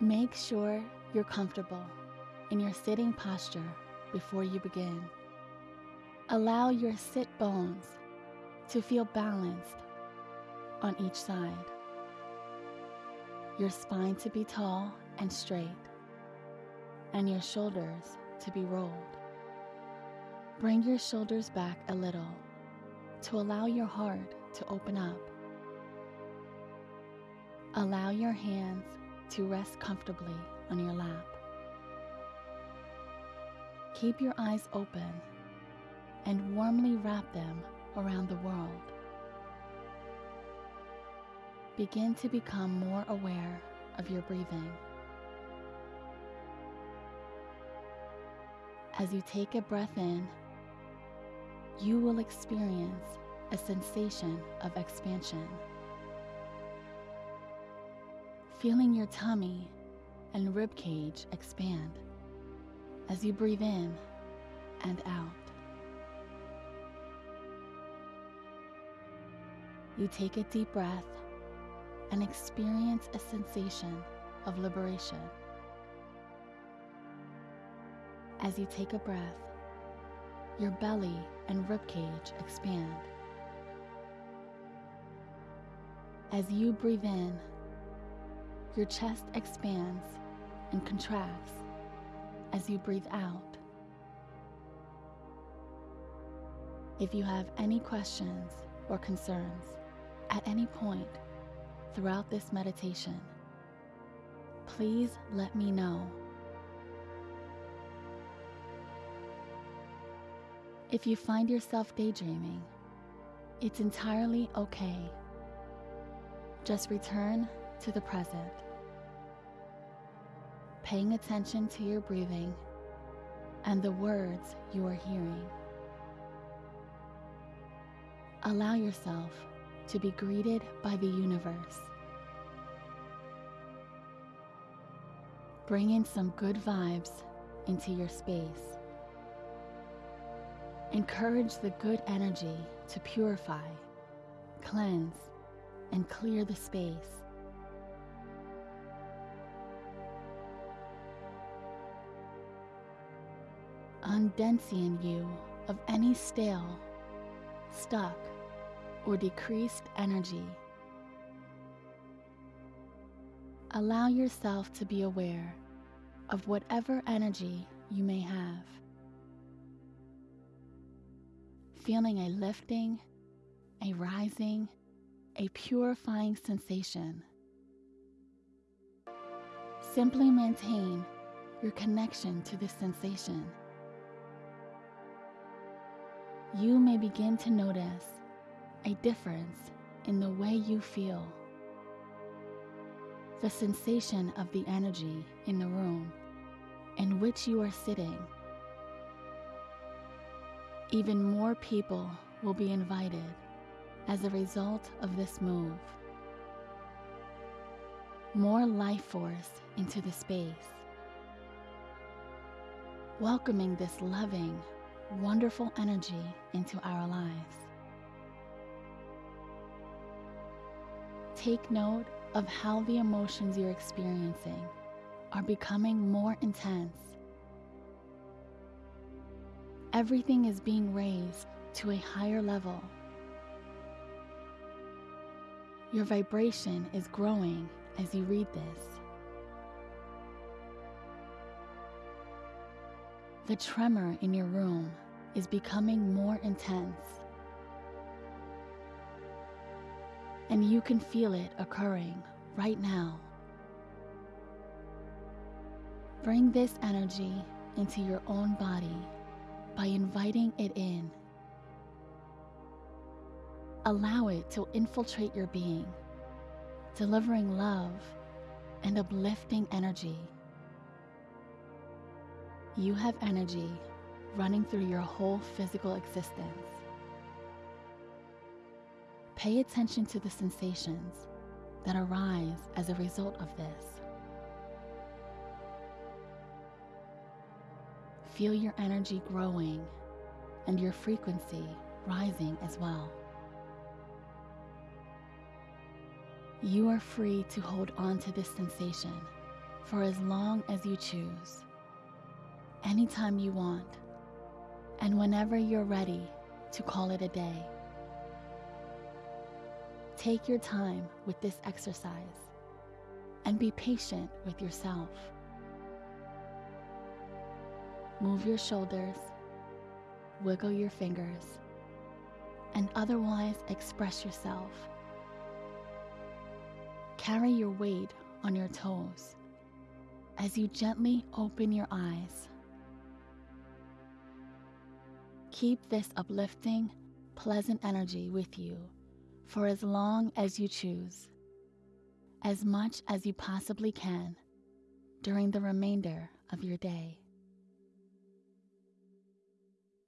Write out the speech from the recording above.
Make sure you're comfortable in your sitting posture before you begin. Allow your sit bones to feel balanced on each side. Your spine to be tall and straight, and your shoulders to be rolled. Bring your shoulders back a little to allow your heart to open up. Allow your hands to rest comfortably on your lap. Keep your eyes open and warmly wrap them around the world. Begin to become more aware of your breathing. As you take a breath in, you will experience a sensation of expansion. Feeling your tummy and rib cage expand as you breathe in and out. You take a deep breath and experience a sensation of liberation. As you take a breath, your belly and ribcage expand. As you breathe in, your chest expands and contracts as you breathe out. If you have any questions or concerns at any point throughout this meditation, please let me know. If you find yourself daydreaming, it's entirely okay. Just return to the present, paying attention to your breathing and the words you are hearing. Allow yourself to be greeted by the universe. Bring in some good vibes into your space. Encourage the good energy to purify, cleanse, and clear the space. Undensian you of any stale, stuck, or decreased energy. Allow yourself to be aware of whatever energy you may have. Feeling a lifting, a rising, a purifying sensation. Simply maintain your connection to this sensation. You may begin to notice a difference in the way you feel. The sensation of the energy in the room in which you are sitting. Even more people will be invited as a result of this move. More life force into the space. Welcoming this loving, wonderful energy into our lives. Take note of how the emotions you're experiencing are becoming more intense. Everything is being raised to a higher level. Your vibration is growing as you read this. The tremor in your room is becoming more intense. And you can feel it occurring right now. Bring this energy into your own body by inviting it in. Allow it to infiltrate your being, delivering love and uplifting energy. You have energy running through your whole physical existence. Pay attention to the sensations that arise as a result of this. Feel your energy growing and your frequency rising as well. You are free to hold on to this sensation for as long as you choose, anytime you want, and whenever you're ready to call it a day. Take your time with this exercise and be patient with yourself. Move your shoulders, wiggle your fingers, and otherwise express yourself. Carry your weight on your toes as you gently open your eyes. Keep this uplifting, pleasant energy with you for as long as you choose, as much as you possibly can during the remainder of your day.